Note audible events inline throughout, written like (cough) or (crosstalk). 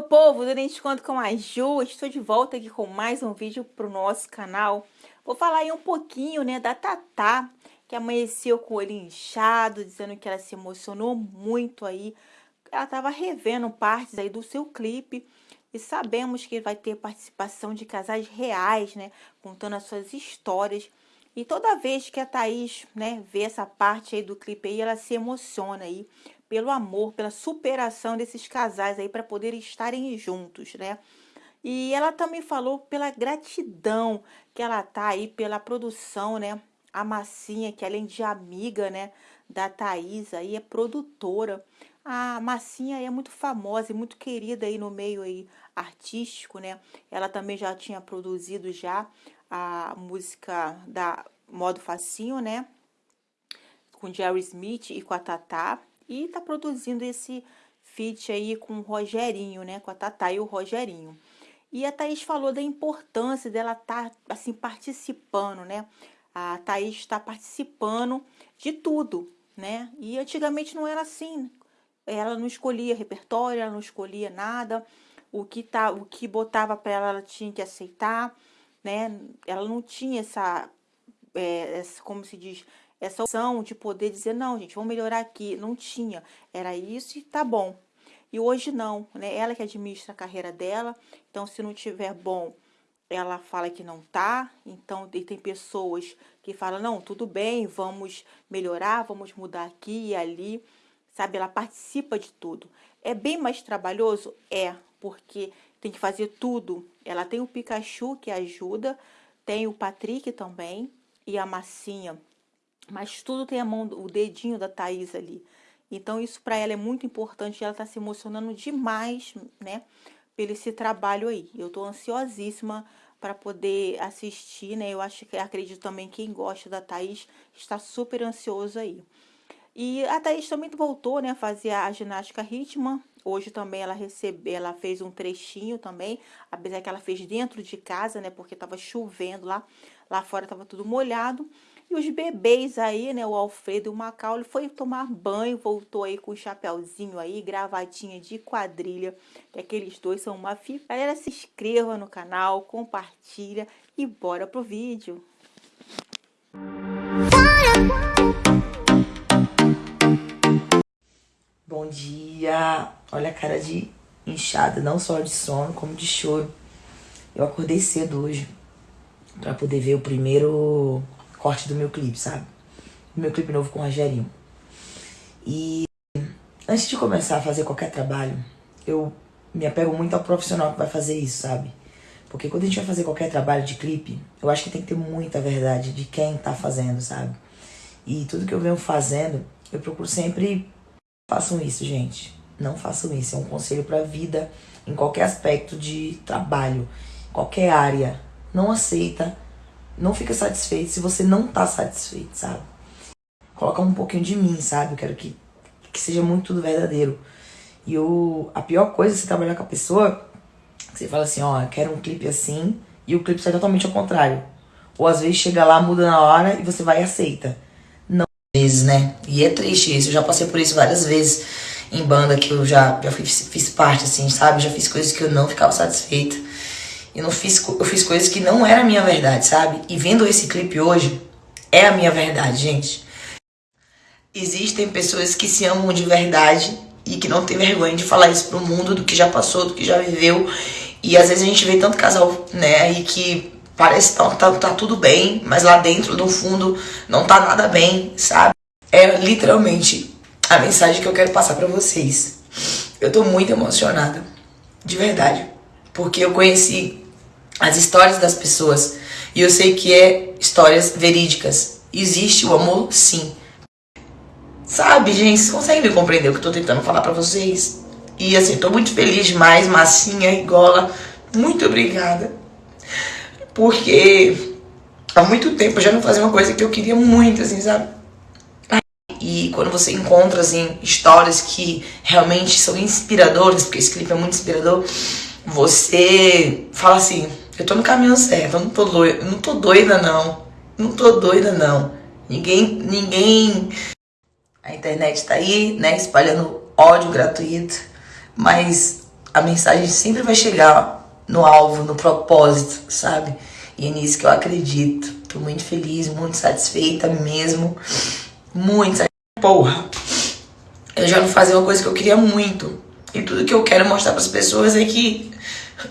meu povo, Durante Conto com a Ju, estou de volta aqui com mais um vídeo para o nosso canal. Vou falar aí um pouquinho, né, da Tatá, que amanheceu com o olho inchado, dizendo que ela se emocionou muito aí. Ela estava revendo partes aí do seu clipe e sabemos que vai ter participação de casais reais, né, contando as suas histórias. E toda vez que a Thaís, né, vê essa parte aí do clipe aí, ela se emociona aí pelo amor, pela superação desses casais aí para poderem estarem juntos, né? E ela também falou pela gratidão que ela tá aí pela produção, né? A Massinha, que além de amiga, né, da Thaís, aí é produtora. A Massinha é muito famosa e muito querida aí no meio aí artístico, né? Ela também já tinha produzido já a música da Modo Facinho, né? Com Jerry Smith e com a Tatá. E tá produzindo esse feat aí com o Rogerinho, né? Com a Tatá e o Rogerinho. E a Thaís falou da importância dela estar, tá, assim, participando, né? A Thaís está participando de tudo, né? E antigamente não era assim. Ela não escolhia repertório, ela não escolhia nada. O que, tá, o que botava para ela, ela tinha que aceitar, né? Ela não tinha essa, é, essa como se diz, essa opção de poder dizer, não, gente, vamos melhorar aqui. Não tinha. Era isso e tá bom. E hoje não, né? Ela que administra a carreira dela. Então, se não tiver bom, ela fala que não tá. Então, e tem pessoas que falam, não, tudo bem, vamos melhorar, vamos mudar aqui e ali. Sabe, ela participa de tudo. É bem mais trabalhoso? É, porque tem que fazer tudo. Ela tem o Pikachu que ajuda, tem o Patrick também e a Massinha mas tudo tem a mão, o dedinho da Thaís ali. Então, isso para ela é muito importante. Ela está se emocionando demais, né? Pelo esse trabalho aí. Eu estou ansiosíssima para poder assistir, né? Eu acho que acredito também quem gosta da Thaís está super ansioso aí. E a Thaís também voltou, né, a fazer a ginástica ritmo. Hoje também ela recebeu, ela fez um trechinho também, apesar que ela fez dentro de casa, né, porque estava chovendo lá, lá fora estava tudo molhado. E os bebês aí, né, o Alfredo e o Macaulay foi tomar banho, voltou aí com o chapéuzinho aí, gravatinha de quadrilha, que aqueles dois são uma filha. Galera, se inscreva no canal, compartilha e bora pro vídeo. Bom dia! Olha a cara de inchada, não só de sono, como de choro. Eu acordei cedo hoje para poder ver o primeiro corte do meu clipe, sabe? Meu clipe novo com o Rogerinho. E antes de começar a fazer qualquer trabalho, eu me apego muito ao profissional que vai fazer isso, sabe? Porque quando a gente vai fazer qualquer trabalho de clipe, eu acho que tem que ter muita verdade de quem tá fazendo, sabe? E tudo que eu venho fazendo, eu procuro sempre façam isso, gente. Não façam isso, é um conselho para vida em qualquer aspecto de trabalho, qualquer área. Não aceita não fica satisfeito se você não tá satisfeito, sabe? Coloca um pouquinho de mim, sabe? Eu quero que, que seja muito tudo verdadeiro. E o, a pior coisa é você trabalhar com a pessoa, você fala assim, ó, quero um clipe assim, e o clipe sai totalmente ao contrário. Ou às vezes chega lá, muda na hora e você vai e aceita. Vezes, né? E é triste isso, eu já passei por isso várias vezes em banda que eu já, já fiz, fiz parte, assim, sabe? Já fiz coisas que eu não ficava satisfeita. Eu não fiz, eu fiz coisas que não era a minha verdade, sabe? E vendo esse clipe hoje, é a minha verdade, gente. Existem pessoas que se amam de verdade e que não tem vergonha de falar isso pro mundo, do que já passou, do que já viveu. E às vezes a gente vê tanto casal, né, aí que parece que tá, tá, tá tudo bem, mas lá dentro, no fundo, não tá nada bem, sabe? É literalmente a mensagem que eu quero passar pra vocês. Eu tô muito emocionada, de verdade, porque eu conheci as histórias das pessoas. E eu sei que é histórias verídicas. Existe o amor, sim. Sabe, gente, vocês conseguem me compreender o que eu tô tentando falar pra vocês? E assim, tô muito feliz demais, massinha e gola. Muito obrigada. Porque há muito tempo eu já não fazia uma coisa que eu queria muito, assim, sabe? E quando você encontra, assim, histórias que realmente são inspiradoras, porque esse clipe é muito inspirador, você fala assim, eu tô no caminho certo, eu não tô doida, não tô doida não. Não tô doida não. Ninguém, ninguém... A internet tá aí, né, espalhando ódio gratuito, mas a mensagem sempre vai chegar no alvo, no propósito, sabe? E é nisso que eu acredito. Tô muito feliz, muito satisfeita mesmo. Muito satisfeita. Porra! Eu já não fazia uma coisa que eu queria muito. E tudo que eu quero mostrar para as pessoas é que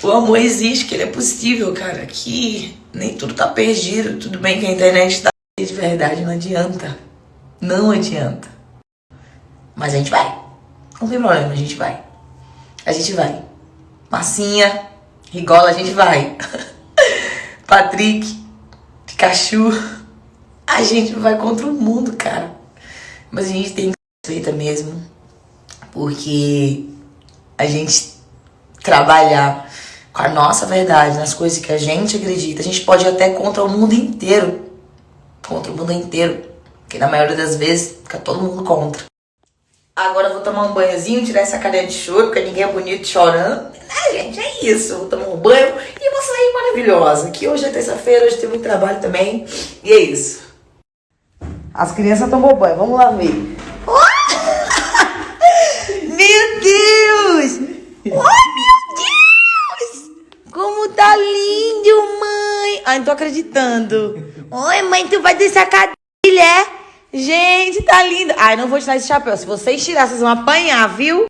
o amor existe, que ele é possível, cara. Que nem tudo tá perdido. Tudo bem que a internet tá de verdade, não adianta. Não adianta. Mas a gente vai. Não tem problema, a gente vai. A gente vai. Massinha, Rigola, a gente vai. (laughs) Patrick, Pikachu. A gente vai contra o mundo, cara. Mas a gente tem que feita mesmo. Porque a gente trabalhar com a nossa verdade, nas coisas que a gente acredita, a gente pode ir até contra o mundo inteiro. Contra o mundo inteiro. Porque na maioria das vezes fica todo mundo contra. Agora eu vou tomar um banhozinho, tirar essa cadeira de choro, porque ninguém é bonito chorando. Ah, gente, é isso. Tomar um banho e vou sair maravilhosa. Que hoje é terça-feira, hoje tem muito trabalho também. E é isso. As crianças tomou banho, vamos lá ver. (laughs) Meu Deus! Oh, meu Deus! Como tá lindo, mãe! Ai, não tô acreditando. Oi, mãe, tu vai descer a cadeira, é? Gente, tá lindo. Ai, não vou tirar esse chapéu. Se vocês tirarem, vocês vão apanhar, viu?